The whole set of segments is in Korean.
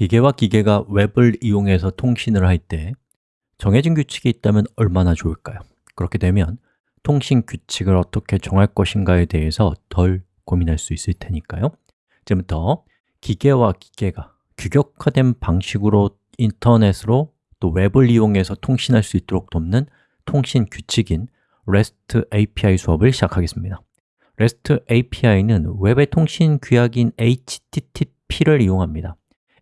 기계와 기계가 웹을 이용해서 통신을 할 때 정해진 규칙이 있다면 얼마나 좋을까요? 그렇게 되면 통신 규칙을 어떻게 정할 것인가에 대해서 덜 고민할 수 있을 테니까요. 지금부터 기계와 기계가 규격화된 방식으로 인터넷으로 또 웹을 이용해서 통신할 수 있도록 돕는 통신 규칙인 REST API 수업을 시작하겠습니다. REST API는 웹의 통신 규약인 HTTP를 이용합니다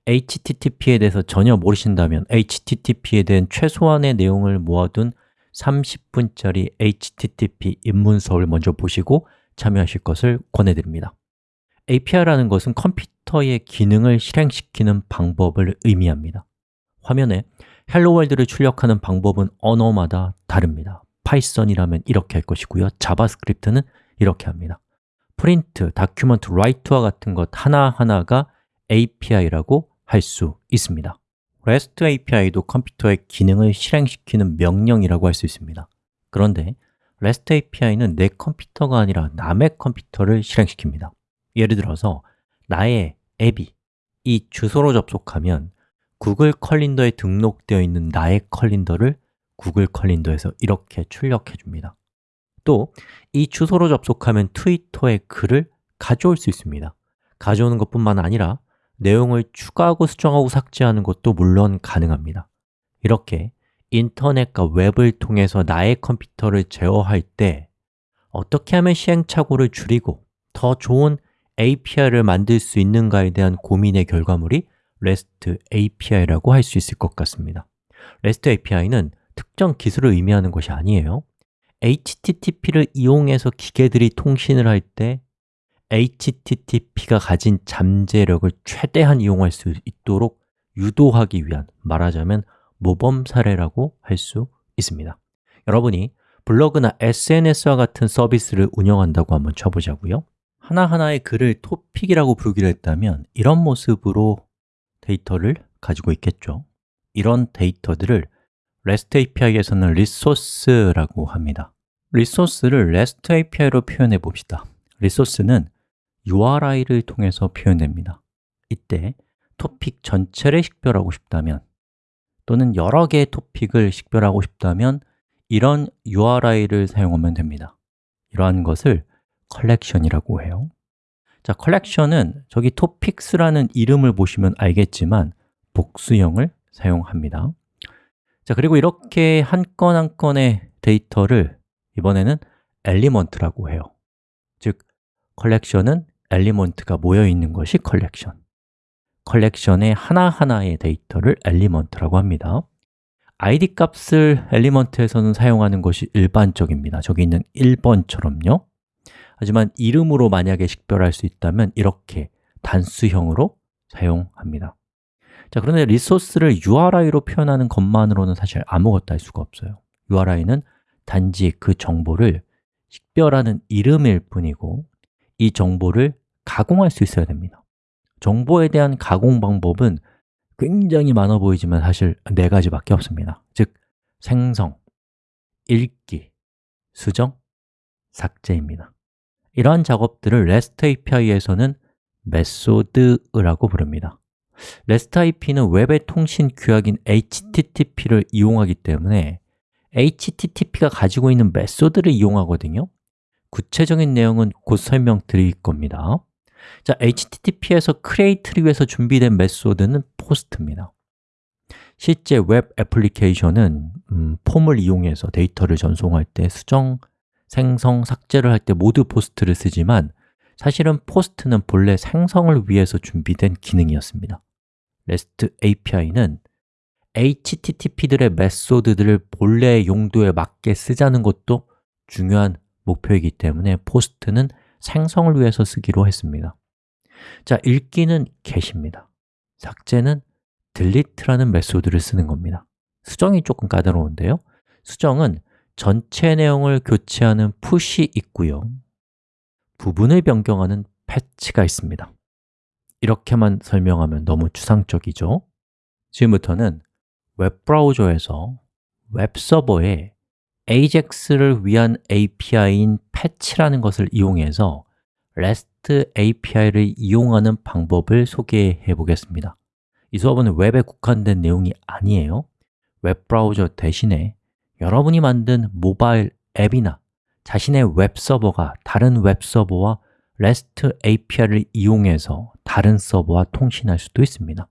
HTTP에 대해서 전혀 모르신다면 HTTP에 대한 최소한의 내용을 모아둔 30분짜리 HTTP 입문 수업을 먼저 보시고 참여하실 것을 권해드립니다. API라는 것은 컴퓨터의 기능을 실행시키는 방법을 의미합니다. 화면에 Hello World를 출력하는 방법은 언어마다 다릅니다. 파이썬이라면 이렇게 할 것이고요. 자바스크립트는 이렇게 합니다. print, document, write와 같은 것 하나하나가 API라고 할 수 있습니다. REST API도 컴퓨터의 기능을 실행시키는 명령이라고 할 수 있습니다. 그런데 REST API는 내 컴퓨터가 아니라 남의 컴퓨터를 실행시킵니다. 예를 들어서 나의 앱이 이 주소로 접속하면 구글 calendar에 등록되어 있는 나의 calendar를 구글 calendar에서 이렇게 출력해 줍니다. 또 이 주소로 접속하면 트위터의 글을 가져올 수 있습니다. 가져오는 것뿐만 아니라 내용을 추가하고 수정하고 삭제하는 것도 물론 가능합니다. 이렇게 인터넷과 웹을 통해서 나의 컴퓨터를 제어할 때 어떻게 하면 시행착오를 줄이고 더 좋은 API를 만들 수 있는가에 대한 고민의 결과물이 REST API라고 할 수 있을 것 같습니다. REST API는 특정 기술을 의미하는 것이 아니에요. HTTP를 이용해서 기계들이 통신을 할 때 HTTP가 가진 잠재력을 최대한 이용할 수 있도록 유도하기 위한 말하자면 모범 사례라고 할 수 있습니다. 여러분이 블로그나 SNS와 같은 서비스를 운영한다고 한번 쳐보자고요. 하나하나의 글을 토픽이라고 부르기로 했다면 이런 모습으로 데이터를 가지고 있겠죠. 이런 데이터들을 REST API에서는 resource라고 합니다. resource를 REST API로 표현해 봅시다. resource는 URI를 통해서 표현됩니다. 이때 토픽 전체를 식별하고 싶다면 또는 여러 개의 토픽을 식별하고 싶다면 이런 URI를 사용하면 됩니다. 이러한 것을 컬렉션이라고 해요. 자, 컬렉션은 저기 topics라는 이름을 보시면 알겠지만 복수형을 사용합니다. 자, 그리고 이렇게 한 건 한 건의 데이터를 이번에는 element라고 해요. 즉, 컬렉션은 element가 모여 있는 것이 컬렉션. 컬렉션의 하나하나의 데이터를 element라고 합니다. id 값을 element에서는 사용하는 것이 일반적입니다. 저기 있는 1번처럼요. 하지만 이름으로 만약에 식별할 수 있다면 이렇게 단수형으로 사용합니다. 자, 그런데 리소스를 URI로 표현하는 것만으로는 사실 아무것도 할 수가 없어요. URI는 단지 그 정보를 식별하는 이름일 뿐이고 이 정보를 가공할 수 있어야 됩니다. 정보에 대한 가공 방법은 굉장히 많아 보이지만 사실 네 가지밖에 없습니다. 즉, 생성, 읽기, 수정, 삭제입니다. 이러한 작업들을 REST API에서는 method라고 부릅니다. REST API는 웹의 통신 규약인 HTTP를 이용하기 때문에 HTTP가 가지고 있는 method를 이용하거든요 구체적인 내용은 곧 설명드릴 겁니다. 자, HTTP에서 create를 위해서 준비된 method는 post입니다. 실제 웹 애플리케이션은 음, 폼을 이용해서 데이터를 전송할 때 수정, 생성, 삭제를 할 때 모두 POST를 쓰지만 사실은 POST는 본래 생성을 위해서 준비된 기능이었습니다. REST API는 HTTP들의 method들을 본래의 용도에 맞게 쓰자는 것도 중요한 목표이기 때문에 POST는 생성을 위해서 쓰기로 했습니다. 자, 읽기는 get입니다. 삭제는 delete라는 method를 쓰는 겁니다. 수정이 조금 까다로운데요. 수정은 전체 내용을 교체하는 put이 있고요. 부분을 변경하는 patch가 있습니다. 이렇게만 설명하면 너무 추상적이죠? 지금부터는 웹브라우저에서 웹서버에 AJAX를 위한 API인 fetch라는 것을 이용해서 REST API를 이용하는 방법을 소개해 보겠습니다. 이 수업은 웹에 국한된 내용이 아니에요. 웹브라우저 대신에 여러분이 만든 모바일 앱이나 자신의 웹 서버가 다른 웹 서버와 REST API를 이용해서 다른 서버와 통신할 수도 있습니다.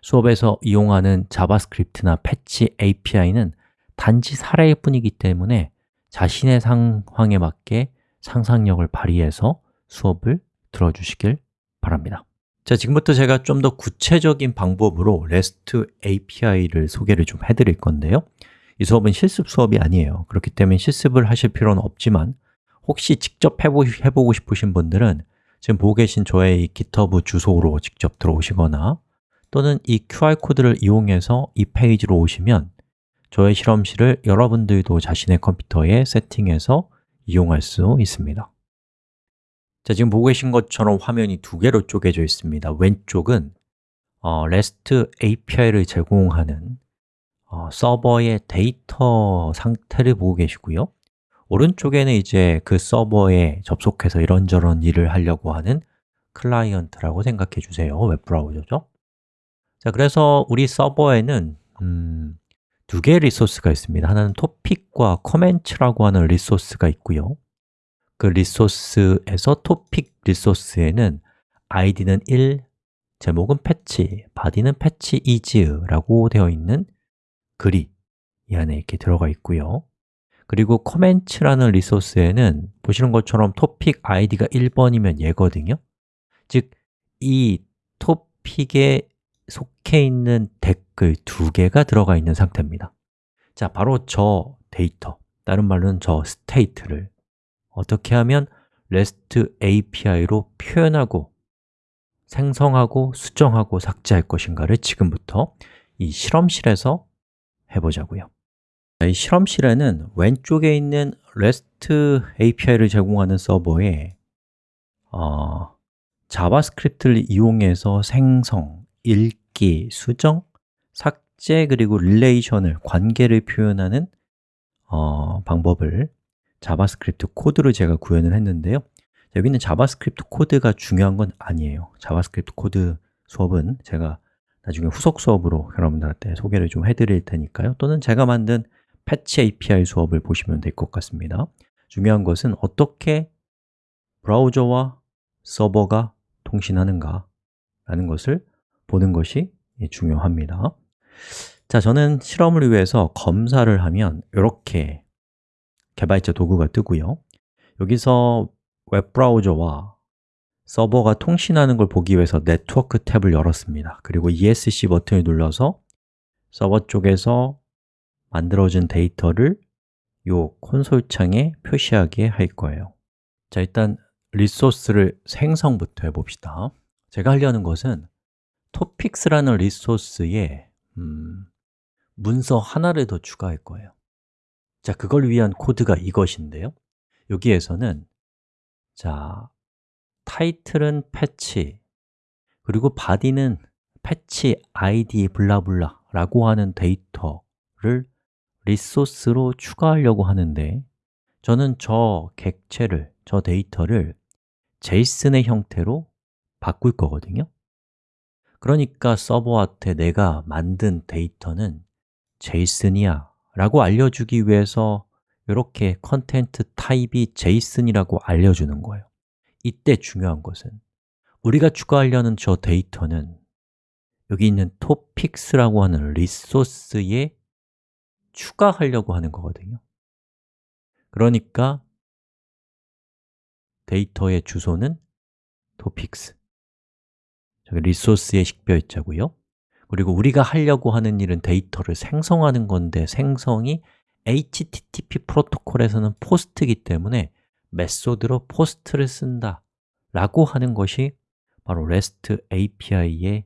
수업에서 이용하는 자바스크립트나 패치 API는 단지 사례일 뿐이기 때문에 자신의 상황에 맞게 상상력을 발휘해서 수업을 들어주시길 바랍니다. 자, 지금부터 제가 좀 더 구체적인 방법으로 REST API를 소개를 좀 해드릴 건데요. 이 수업은 실습 수업이 아니에요. 그렇기 때문에 실습을 하실 필요는 없지만 혹시 직접 해보, 해보고 싶으신 분들은 지금 보고 계신 저의 GitHub 주소로 직접 들어오시거나 또는 이 QR코드를 이용해서 이 페이지로 오시면 저의 실험실을 여러분들도 자신의 컴퓨터에 세팅해서 이용할 수 있습니다. 자, 지금 보고 계신 것처럼 화면이 두 개로 쪼개져 있습니다. 왼쪽은 어, REST API를 제공하는 어, 서버의 데이터 상태를 보고 계시고요. 오른쪽에는 이제 그 서버에 접속해서 이런저런 일을 하려고 하는 클라이언트라고 생각해 주세요. 웹브라우저죠. 자, 그래서 우리 서버에는 음, 두 개의 resource가 있습니다. 하나는 topic과 comments라고 하는 resource가 있고요. 그 resource에서 topic resource에는 id는 1, 제목은 fetch, body는 fetch is라고 되어 있는 글이 이 안에 이렇게 들어가 있고요. 그리고 comments라는 resource에는 보시는 것처럼 topic id가 1번이면 얘거든요. 즉, 이 토픽에 속해 있는 댓글 두 개가 들어가 있는 상태입니다. 자, 바로 저 데이터, 다른 말로는 저 state를 어떻게 하면 REST API로 표현하고 생성하고 수정하고 삭제할 것인가를 지금부터 이 실험실에서 해보자고요. 이 실험실에는 왼쪽에 있는 REST API를 제공하는 서버에 어, JavaScript를 이용해서 생성, 읽기, 수정, 삭제 그리고 relation을, 관계를 표현하는 어, 방법을 JavaScript 코드로 제가 구현을 했는데요. 여기는 JavaScript 코드가 중요한 건 아니에요. JavaScript 코드 수업은 제가 나중에 후속 수업으로 여러분들한테 소개를 좀 해드릴 테니까요. 또는 제가 만든 fetch API 수업을 보시면 될 것 같습니다. 중요한 것은 어떻게 브라우저와 서버가 통신하는가 라는 것을 보는 것이 중요합니다. 자, 저는 실험을 위해서 검사를 하면 이렇게 개발자 도구가 뜨고요. 여기서 웹브라우저와 서버가 통신하는 걸 보기 위해서 네트워크 탭을 열었습니다. 그리고 ESC 버튼을 눌러서 서버 쪽에서 만들어진 데이터를 이 콘솔 창에 표시하게 할 거예요. 자, 일단 resource를 생성부터 해봅시다. 제가 하려는 것은 topics라는 resource에 음, 문서 하나를 더 추가할 거예요. 자, 그걸 위한 코드가 이것인데요. 여기에서는 자, title은 fetch 그리고 body는 패치 id 블라블라 라고 하는 데이터를 resource로 추가하려고 하는데 저는 저 객체를, 저 데이터를 JSON의 형태로 바꿀 거거든요 그러니까 서버한테 내가 만든 데이터는 JSON이야 라고 알려주기 위해서 이렇게 content type이 JSON이라고 알려주는 거예요. 이때 중요한 것은 우리가 추가하려는 저 데이터는 여기 있는 topics라고 하는 리소스에 추가하려고 하는 거거든요. 그러니까 데이터의 주소는 topics 저기 리소스의 식별자고요. 그리고 우리가 하려고 하는 일은 데이터를 생성하는 건데 생성이 HTTP 프로토콜에서는 포스트이기 때문에 method로 POST를 쓴다 라고 하는 것이 바로 REST API의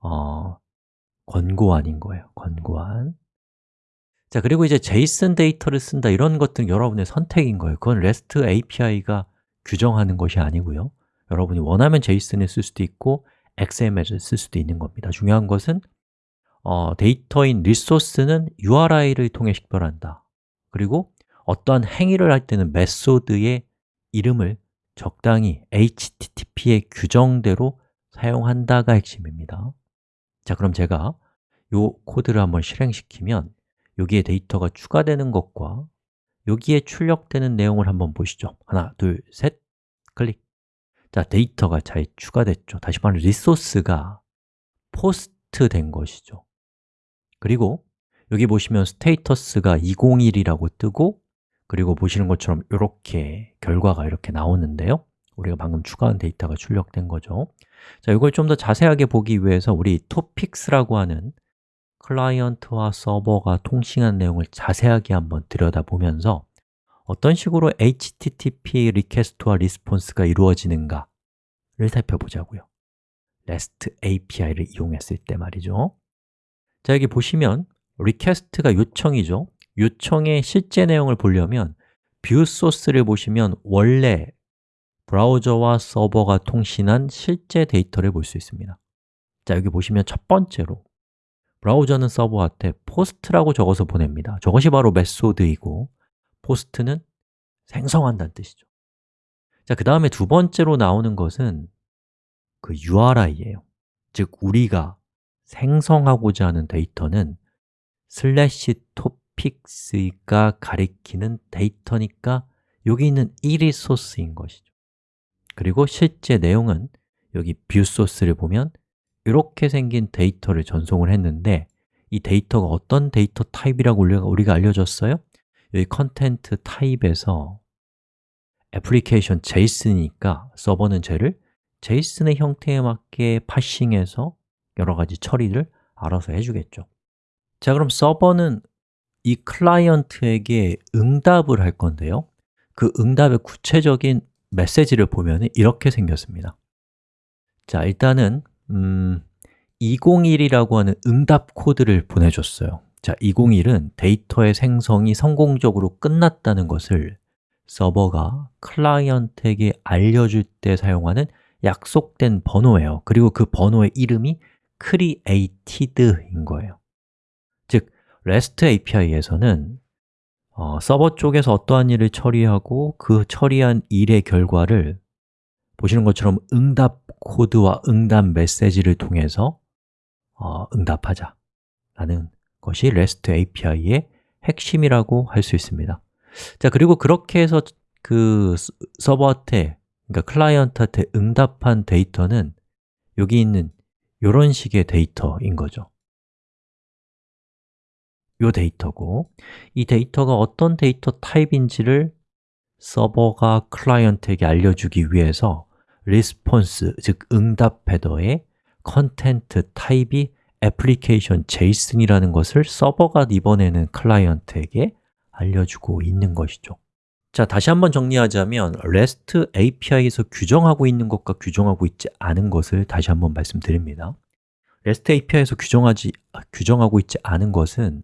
어, 권고안인 거예요. 권고안. 자, 그리고 이제 JSON 데이터를 쓴다 이런 것들은 여러분의 선택인 거예요. 그건 REST API가 규정하는 것이 아니고요. 여러분이 원하면 JSON을 쓸 수도 있고 XML을 쓸 수도 있는 겁니다. 중요한 것은 어, 데이터인 resource는 URI를 통해 식별한다. 그리고 어떠한 행위를 할 때는 method의 이름을 적당히 HTTP의 규정대로 사용한다가 핵심입니다. 자, 그럼 제가 이 코드를 한번 실행시키면 여기에 데이터가 추가되는 것과 여기에 출력되는 내용을 한번 보시죠. 하나, 둘, 셋, 클릭 자, 데이터가 잘 추가됐죠. 다시 말해 resource가 POST 된 것이죠. 그리고 여기 보시면 status가 201이라고 뜨고 그리고 보시는 것처럼 이렇게 결과가 이렇게 나오는데요. 우리가 방금 추가한 데이터가 출력된 거죠. 자, 이걸 좀 더 자세하게 보기 위해서 우리 topics라고 하는 클라이언트와 서버가 통신한 내용을 자세하게 한번 들여다보면서 어떤 식으로 HTTP request와 response가 이루어지는가를 살펴보자고요. REST API를 이용했을 때 말이죠. 자, 여기 보시면 request가 요청이죠. 요청의 실제 내용을 보려면 view source를 보시면 원래 브라우저와 서버가 통신한 실제 데이터를 볼 수 있습니다. 자, 여기 보시면 첫 번째로 브라우저는 서버한테 POST라고 적어서 보냅니다. 저것이 바로 method이고 POST는 생성한다는 뜻이죠. 자, 그 다음에 두 번째로 나오는 것은 그 URI예요. 즉, 우리가 생성하고자 하는 데이터는 슬래시 topics가 가리키는 데이터니까 여기 있는 이 resource인 것이죠. 그리고 실제 내용은 여기 view source를 보면 이렇게 생긴 데이터를 전송을 했는데 이 데이터가 어떤 데이터 타입이라고 우리가 알려줬어요? 여기 컨텐트 타입에서 애플리케이션 JSON이니까 서버는 쟤를 JSON의 형태에 맞게 parsing해서 여러 가지 처리를 알아서 해주겠죠. 자, 그럼 서버는 이 클라이언트에게 응답을 할 건데요. 그 응답의 구체적인 메시지를 보면 이렇게 생겼습니다. 자, 일단은 음, 201이라고 하는 응답 코드를 보내줬어요 자, 201은 데이터의 생성이 성공적으로 끝났다는 것을 서버가 클라이언트에게 알려줄 때 사용하는 약속된 번호예요. 그리고 그 번호의 이름이 created인 거예요. 즉, REST API에서는 어, 서버 쪽에서 어떠한 일을 처리하고 그 처리한 일의 결과를 보시는 것처럼 응답 코드와 응답 메시지를 통해서 어, 응답하자 라는 것이 REST API의 핵심이라고 할 수 있습니다. 자, 그리고 그렇게 해서 그 서버한테, 그러니까 클라이언트한테 응답한 데이터는 여기 있는 이런 식의 데이터인 거죠. 이 데이터고 이 데이터가 어떤 데이터 타입인지를 서버가 클라이언트에게 알려주기 위해서 response, 즉 응답 header의 content type이 application JSON이라는 것을 서버가 이번에는 클라이언트에게 알려주고 있는 것이죠. 자, 다시 한번 정리하자면 REST API에서 규정하고 있는 것과 규정하고 있지 않은 것을 다시 한번 말씀드립니다. REST API에서 규정하지, 규정하고 있지 않은 것은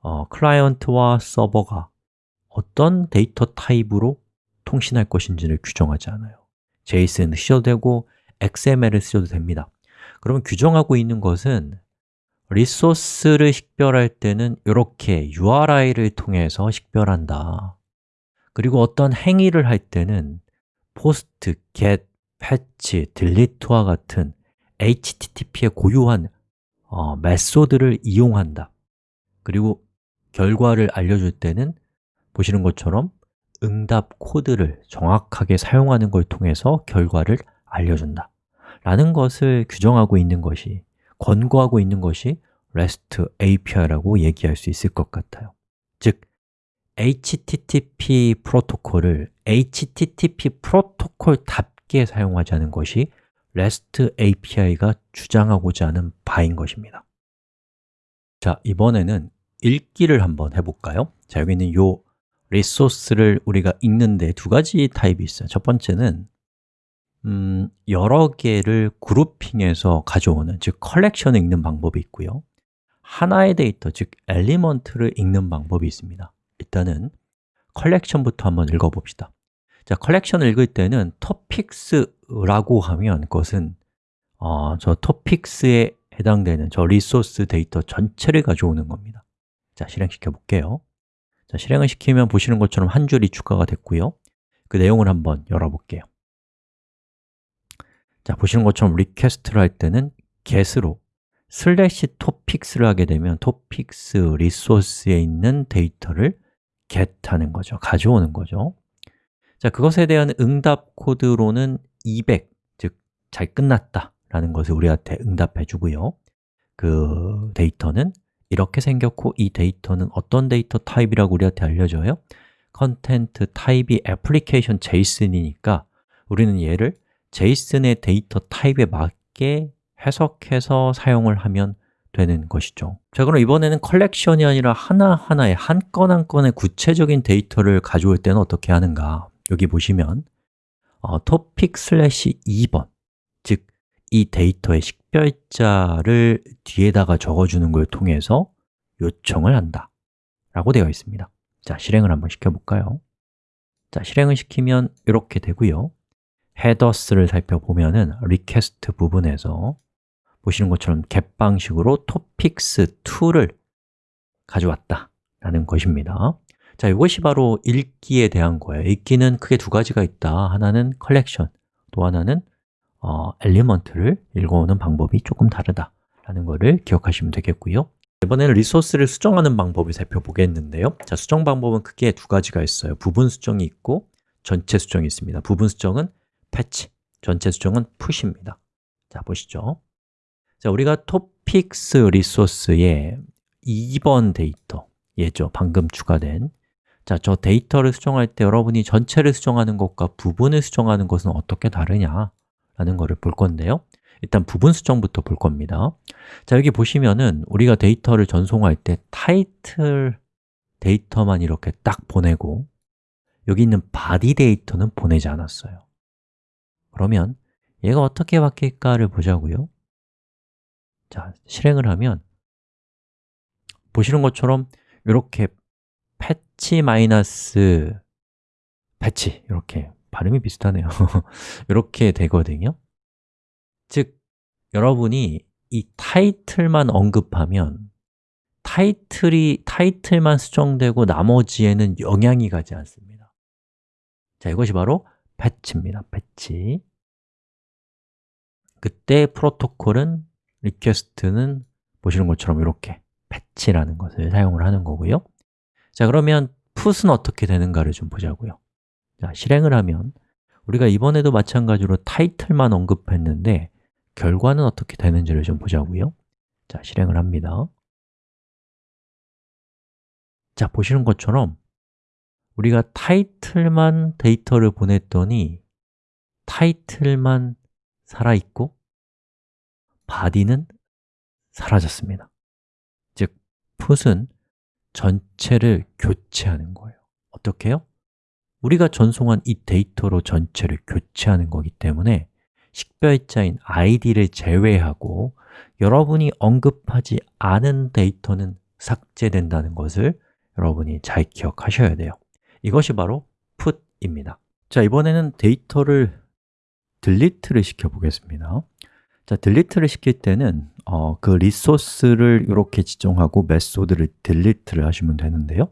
어, 클라이언트와 서버가 어떤 데이터 타입으로 통신할 것인지를 규정하지 않아요. JSON을 쓰셔도 되고 XML을 쓰셔도 됩니다 그러면 규정하고 있는 것은 리소스를 식별할 때는 이렇게 URI를 통해서 식별한다. 그리고 어떤 행위를 할 때는 post, get, patch, delete와 같은 HTTP의 고유한 어, 메소드를 이용한다. 그리고 결과를 알려줄 때는 보시는 것처럼 응답 코드를 정확하게 사용하는 걸 통해서 결과를 알려준다 라는 것을 규정하고 있는 것이 권고하고 있는 것이 REST API라고 얘기할 수 있을 것 같아요. 즉, HTTP 프로토콜을 HTTP 프로토콜답게 사용하자는 것이 REST API가 주장하고자 하는 바인 것입니다. 자, 이번에는 읽기를 한번 해볼까요? 자, 여기 있는 요 resource를 우리가 읽는데 두 가지 타입이 있어요. 첫 번째는 음, 여러 개를 grouping해서 가져오는, 즉 컬렉션을 읽는 방법이 있고요. 하나의 데이터, 즉 element를 읽는 방법이 있습니다. 일단은 컬렉션부터 한번 읽어봅시다. 자, 컬렉션을 읽을 때는 topics라고 하면 그것은 어, 저 topics에 해당되는 저 resource 데이터 전체를 가져오는 겁니다. 자, 실행시켜 볼게요. 자, 실행을 시키면 보시는 것처럼 한 줄이 추가가 됐고요. 그 내용을 한번 열어볼게요 자, 보시는 것처럼 request를 할 때는 get으로 슬래시 topics를 하게 되면 topics resource에 있는 데이터를 get하는 거죠, 가져오는 거죠. 자, 그것에 대한 응답 코드로는 200, 즉 잘 끝났다 라는 것을 우리한테 응답해 주고요. 그 데이터는 이렇게 생겼고 이 데이터는 어떤 데이터 타입이라고 우리한테 알려줘요? content type이 application JSON이니까 우리는 얘를 JSON의 데이터 타입에 맞게 해석해서 사용을 하면 되는 것이죠. 자 그럼 이번에는 컬렉션이 아니라 하나하나의 한 건 한 건의 구체적인 데이터를 가져올 때는 어떻게 하는가? 여기 보시면 어, topic 슬래시 2번 즉 이 데이터의 식별자를 뒤에다가 적어주는 걸 통해서 요청을 한다 라고 되어 있습니다. 자, 실행을 한번 시켜볼까요? 자, 실행을 시키면 이렇게 되고요 headers를 살펴보면 은 request 부분에서 보시는 것처럼 get 방식으로 topics2를 가져왔다 라는 것입니다. 자, 이것이 바로 읽기에 대한 거예요. 읽기는 크게 두 가지가 있다. 하나는 collection, 또 하나는 어, element를 읽어오는 방법이 조금 다르다 라는 것을 기억하시면 되겠고요. 이번에는 resource를 수정하는 방법을 살펴보겠는데요. 자, 수정 방법은 크게 두 가지가 있어요. 부분 수정이 있고 전체 수정이 있습니다. 부분 수정은 patch, 전체 수정은 put입니다. 자, 보시죠. 자, 우리가 topics resource에 2번 데이터, 얘죠, 방금 추가된 자, 저 데이터를 수정할 때 여러분이 전체를 수정하는 것과 부분을 수정하는 것은 어떻게 다르냐 라는 것을 볼 건데요. 일단 부분 수정부터 볼 겁니다. 자, 여기 보시면은 우리가 데이터를 전송할 때 타이틀 데이터만 이렇게 딱 보내고 여기 있는 body 데이터는 보내지 않았어요 그러면 얘가 어떻게 바뀔까를 보자고요. 자, 실행을 하면 보시는 것처럼 이렇게 패치 마이너스 패치 이렇게 발음이 비슷하네요. 이렇게 되거든요. 즉, 여러분이 이 타이틀만 언급하면 타이틀이, 타이틀만 수정되고 나머지에는 영향이 가지 않습니다. 자, 이것이 바로 패치입니다, 패치 그때 프로토콜은 request는 보시는 것처럼 이렇게 패치라는 것을 사용을 하는 거고요. 자, 그러면 put은 어떻게 되는가를 좀 보자고요. 자, 실행을 하면 우리가 이번에도 마찬가지로 타이틀만 언급했는데 결과는 어떻게 되는지를 좀 보자고요. 자, 실행을 합니다. 자, 보시는 것처럼 우리가 타이틀만 데이터를 보냈더니 타이틀만 살아있고 body는 사라졌습니다. 즉, put은 전체를 교체하는 거예요. 어떻게요? 우리가 전송한 이 데이터로 전체를 교체하는 거기 때문에 식별자인 id를 제외하고 여러분이 언급하지 않은 데이터는 삭제된다는 것을 여러분이 잘 기억하셔야 돼요. 이것이 바로 put입니다. 자, 이번에는 데이터를 delete를 시켜보겠습니다. 자, delete를 시킬 때는 어, 그 리소스를 이렇게 지정하고 메소드를 delete를 하시면 되는데요.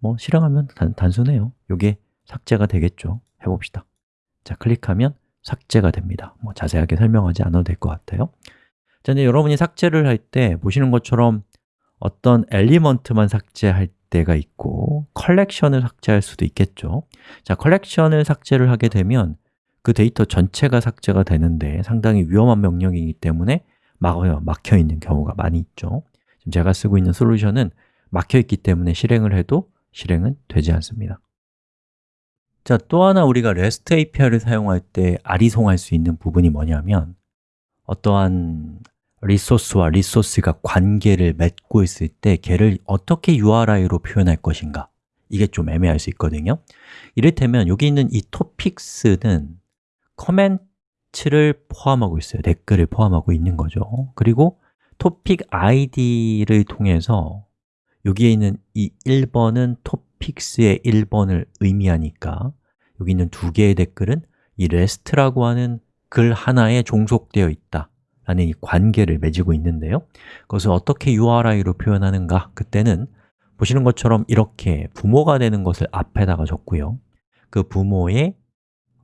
뭐 실행하면 단, 단순해요. 이게 삭제가 되겠죠. 해봅시다. 자, 클릭하면 삭제가 됩니다. 뭐 자세하게 설명하지 않아도 될 것 같아요. 자, 이제 여러분이 삭제를 할 때 보시는 것처럼 어떤 element만 삭제할 때가 있고 컬렉션을 삭제할 수도 있겠죠. 자, 컬렉션을 삭제를 하게 되면 그 데이터 전체가 삭제가 되는데 상당히 위험한 명령이기 때문에 막어요, 막혀 있는 경우가 많이 있죠. 지금 제가 쓰고 있는 솔루션은 막혀 있기 때문에 실행을 해도 실행은 되지 않습니다. 자, 또 하나 우리가 REST API를 사용할 때 아리송할 수 있는 부분이 뭐냐면 어떠한 리소스와 리소스가 관계를 맺고 있을 때 걔를 어떻게 URI로 표현할 것인가. 이게 좀 애매할 수 있거든요. 이를테면 여기 있는 이 topics는 커멘트를 포함하고 있어요. 댓글을 포함하고 있는 거죠. 그리고 topic id를 통해서 여기에 있는 이 1번은 topics의 1번을 의미하니까 여기 있는 두 개의 댓글은 이 rest라고 하는 글 하나에 종속되어 있다 라는 이 관계를 맺고 있는데요. 그것을 어떻게 URI로 표현하는가? 그때는 보시는 것처럼 이렇게 부모가 되는 것을 앞에다가 적고요. 그 부모의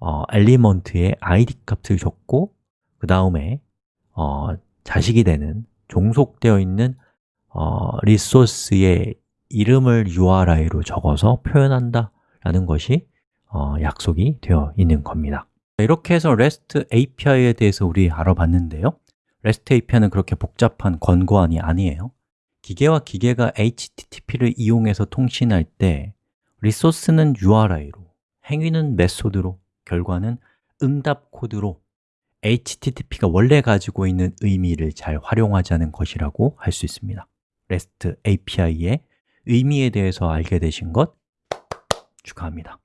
어, 엘리먼트의 id 값을 적고 그 다음에 어, 자식이 되는 종속되어 있는 어, 리소스의 이름을 URI로 적어서 표현한다 라는 것이 어, 약속이 되어 있는 겁니다. 이렇게 해서 REST API에 대해서 우리 알아봤는데요. REST API는 그렇게 복잡한 권고안이 아니에요. 기계와 기계가 HTTP를 이용해서 통신할 때 리소스는 URI로, 행위는 메소드로, 결과는 응답 코드로 HTTP가 원래 가지고 있는 의미를 잘 활용하자는 것이라고 할 수 있습니다. REST API의 의미에 대해서 알게 되신 것 축하합니다